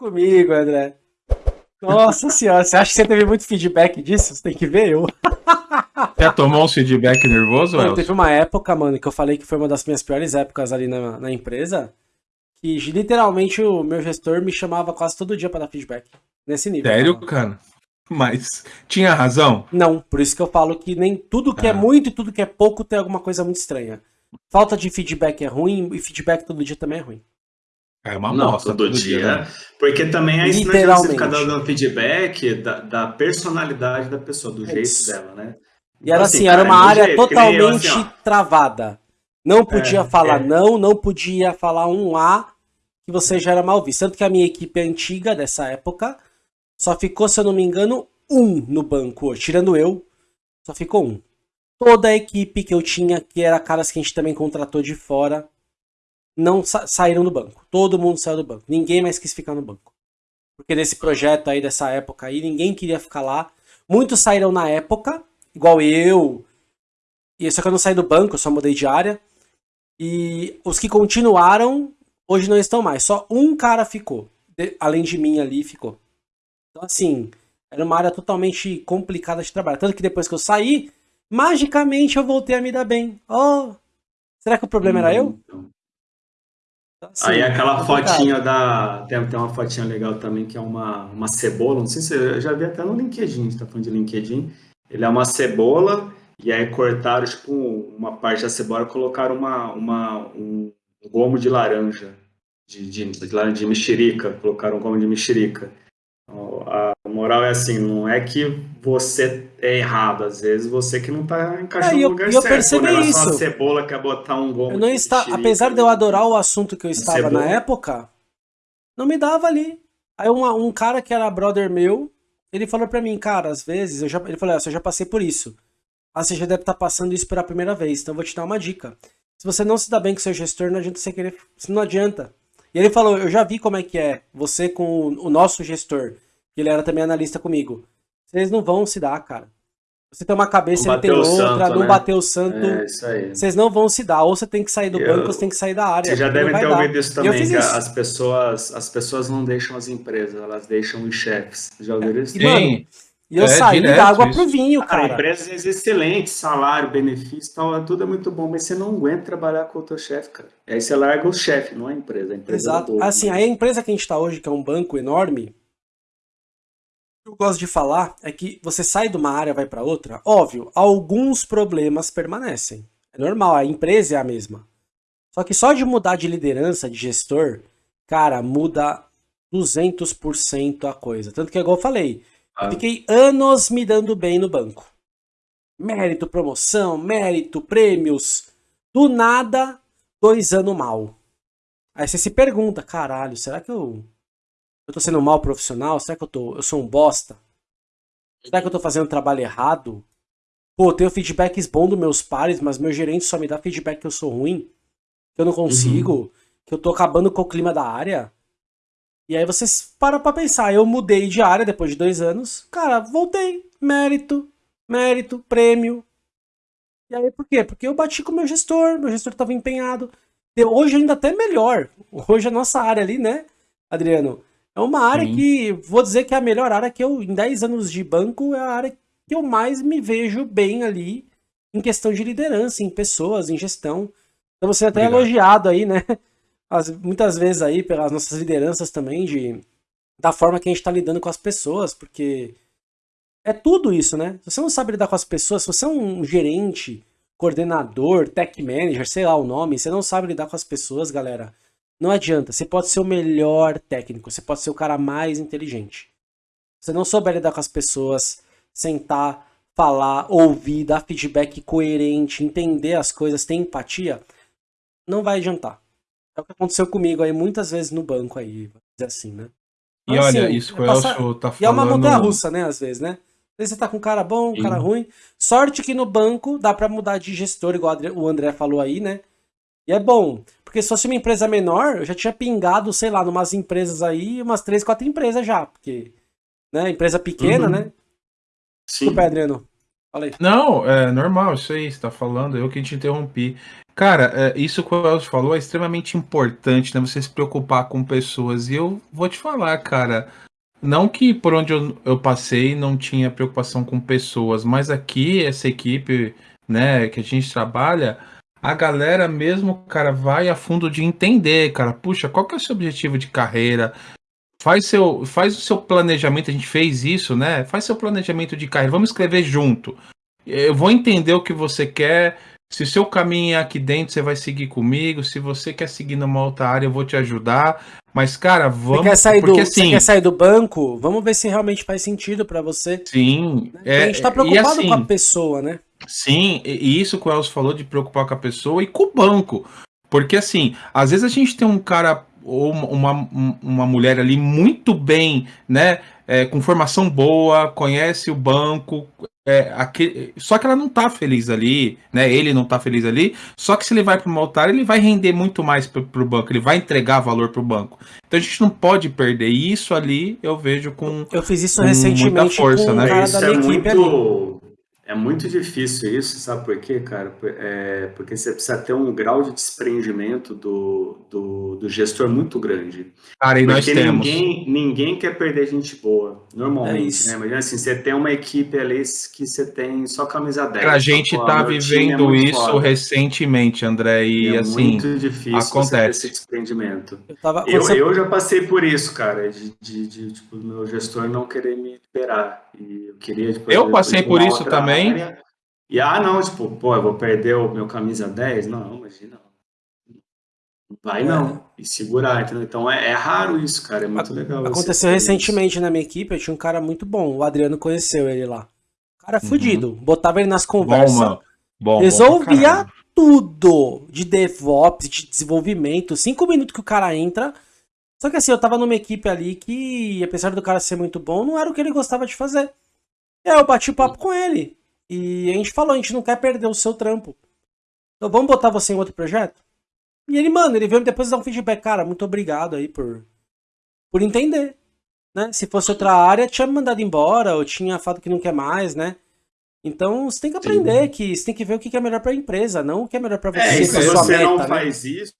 Comigo, André. Nossa senhora, você acha que você teve muito feedback disso? Você tem que ver eu. Já tomou um feedback nervoso, Mano, Teve uma época, mano, que eu falei que foi uma das minhas piores épocas ali na, na empresa, que literalmente o meu gestor me chamava quase todo dia para dar feedback. Nesse nível. Sério, cara? Mas tinha razão? Não, por isso que eu falo que nem tudo que é ah. é muito e tudo que é pouco tem alguma coisa muito estranha. Falta de feedback é ruim e feedback todo dia também é ruim. É uma não, todo, todo dia. dia né? Porque também é estranho você ficar dando feedback da, da, personalidade da pessoa, do é jeito isso. dela, né? E era então, assim, assim era uma área jeito, totalmente assim, travada. Não podia é, falar é. não, não podia falar um A, que você já era mal visto. Tanto que a minha equipe antiga dessa época só ficou, se eu não me engano, um no banco Tirando eu, só ficou um. Toda a equipe que eu tinha, que era caras que a gente também contratou de fora, não sa saíram do banco. Todo mundo saiu do banco. Ninguém mais quis ficar no banco. Porque nesse projeto aí, dessa época aí, ninguém queria ficar lá. Muitos saíram na época, igual eu. E só que eu não saí do banco, eu só mudei de área. E os que continuaram, hoje não estão mais. Só um cara ficou. De, além de mim ali, ficou. Então, assim, era uma área totalmente complicada de trabalhar. Tanto que depois que eu saí, magicamente eu voltei a me dar bem. Oh, será que o problema hum, era eu? Então. Então, assim, Aí aquela fotinha da. Tem, tem uma fotinha legal também, que é uma, uma cebola. Não sei se eu já vi até no LinkedIn, a gente tá falando de LinkedIn. Ele é uma cebola, e aí cortaram, tipo, uma parte da cebola e colocaram uma, uma, um gomo de laranja, de, de, de, de mexerica, colocaram um gomo de mexerica. A moral é assim, não é que você é errado, às vezes você que não tá encaixando é, no lugar eu certo. Eu percebi isso. Uma cebola quer botar um gomo. Eu não está, apesar de eu adorar o assunto que eu estava cebola. na época, não me dava ali. Aí uma, um cara que era brother meu, ele falou pra mim, cara, às vezes, eu já, ele falou, ah, eu já passei por isso. Ah, você já deve estar tá passando isso pela primeira vez, então eu vou te dar uma dica. Se você não se dá bem com seu gestor, não adianta você querer. Não adianta. E ele falou, eu já vi como é que é você com o nosso gestor, que ele era também analista comigo. Vocês não vão se dar, cara. Você tem uma cabeça, ele tem outra, santo, não né? bateu o santo. É, isso aí. Vocês não vão se dar. Ou você tem que sair do eu, banco, ou você tem que sair da área. Você já deve ter ouvido isso também, que isso. as pessoas, as pessoas não deixam as empresas, elas deixam os chefes. Já ouviram isso? E, mano, e eu é, saí da água isso. pro vinho, cara. empresas excelentes, salário, benefício, tal, tudo é muito bom, mas você não aguenta trabalhar com o teu chefe, cara. E aí você larga o chefe, não a empresa. A empresa é Exato. assim, aí a empresa que a gente tá hoje, que é um banco enorme, que eu gosto de falar é que você sai de uma área vai para outra, óbvio, alguns problemas permanecem. É normal, a empresa é a mesma. Só que só de mudar de liderança, de gestor, cara, muda 200% a coisa. Tanto que, igual eu falei, ah. Fiquei anos me dando bem no banco. Mérito, promoção, mérito, prêmios. Do nada, dois anos mal. Aí você se pergunta, caralho, será que eu, eu tô sendo um mal profissional? Será que eu, tô, eu sou um bosta? Será que eu tô fazendo trabalho errado? Pô, eu tenho feedbacks bons dos meus pares, mas meu gerente só me dá feedback que eu sou ruim, que eu não consigo, uhum. que eu tô acabando com o clima da área. E aí você para pra pensar, eu mudei de área depois de dois anos, cara, voltei, mérito, mérito, prêmio. E aí por quê? Porque eu bati com o meu gestor, meu gestor estava empenhado. Hoje ainda até melhor. Hoje a nossa área ali, né, Adriano? É uma área Sim. que, vou dizer que é a melhor área que eu, em 10 anos de banco, é a área que eu mais me vejo bem ali em questão de liderança, em pessoas, em gestão. Então você é até Obrigado. elogiado aí, né? as, muitas vezes aí pelas nossas lideranças também, de, da forma que a gente está lidando com as pessoas, porque é tudo isso, né? Se você não sabe lidar com as pessoas, se você é um gerente, coordenador, tech manager, sei lá o nome, você não sabe lidar com as pessoas, galera, não adianta. Você pode ser o melhor técnico, você pode ser o cara mais inteligente. Se você não souber lidar com as pessoas, sentar, falar, ouvir, dar feedback coerente, entender as coisas, ter empatia, não vai adiantar. É o que aconteceu comigo aí muitas vezes no banco aí, dizer assim, né? E Mas, olha, assim, isso que o Elcio tá falando... E é uma montanha russa, né, às vezes, né? Às vezes você tá com um cara bom, um cara ruim. Sorte que no banco dá para mudar de gestor, igual o André falou aí, né? E é bom, porque se fosse uma empresa menor, eu já tinha pingado, sei lá, numas empresas aí, umas três, quatro empresas já, porque, né, empresa pequena, uhum. né? Sim. Desculpa, Adriano. Falei. Não, é normal, isso aí, você tá falando, eu que te interrompi. Cara, é, isso que o Elcio falou é extremamente importante, né? Você se preocupar com pessoas. E eu vou te falar, cara. Não que por onde eu, eu passei não tinha preocupação com pessoas, mas aqui, essa equipe, né, que a gente trabalha, a galera mesmo, cara, vai a fundo de entender, cara. Puxa, qual que é o seu objetivo de carreira? Faz, seu, faz o seu planejamento, a gente fez isso, né? Faz seu planejamento de carreira, vamos escrever junto. Eu vou entender o que você quer. Se o seu caminho é aqui dentro, você vai seguir comigo. Se você quer seguir numa outra área, eu vou te ajudar. Mas, cara, vamos. Você quer sair, porque, do, assim, você quer sair do banco? Vamos ver se realmente faz sentido para você. Sim. É, a gente tá preocupado assim, com a pessoa, né? Sim, e isso que o Elcio falou de preocupar com a pessoa e com o banco. Porque, assim, às vezes a gente tem um cara ou uma, uma mulher ali muito bem, né? É, com formação boa, conhece o banco, é, aquele, só que ela não tá feliz ali, né? Ele não tá feliz ali. Só que se ele vai para uma altar, ele vai render muito mais para o banco, ele vai entregar valor para o banco. Então a gente não pode perder. E isso ali eu vejo com. Eu fiz isso recentemente força, com né? cara da minha é equipe muito... ali. É muito difícil isso, sabe por quê, cara? É porque você precisa ter um grau de desprendimento do, do, do gestor muito grande. Cara, e nós temos. Ninguém, ninguém quer perder gente boa, normalmente, é né? Imagina assim, você tem uma equipe ali que você tem só camisa 10. A gente tá é vivendo é isso foda. recentemente, André, e é assim. muito difícil acontece. esse desprendimento. Eu, tava, eu, você... eu, já passei por isso, cara, de, de, de tipo, meu gestor não querer me liberar. E eu queria. Tipo, eu passei por isso também também. E ah, não, tipo, pô, eu vou perder o meu camisa 10? Não, imagina. Não vai não. E segurar, entendeu? Então é, é raro isso, cara. É muito legal. Aconteceu recentemente isso. na minha equipe, eu tinha um cara muito bom. O Adriano conheceu ele lá. Cara uhum. fudido. Botava ele nas conversas. Bom, bom, resolvia bom tudo de DevOps, de desenvolvimento. Cinco minutos que o cara entra. Só que assim, eu tava numa equipe ali que, apesar do cara ser muito bom, não era o que ele gostava de fazer. E aí eu bati o papo com ele. E a gente falou, a gente não quer perder o seu trampo. Então vamos botar você em outro projeto? E ele, mano, ele veio depois dar um feedback. Cara, muito obrigado aí por, por entender. Né? Se fosse outra área, tinha me mandado embora, ou tinha falado que não quer mais, né? Então você tem que aprender Sim. que você tem que ver o que é melhor para a empresa, não o que é melhor para você. É, se você meta, não né? faz isso,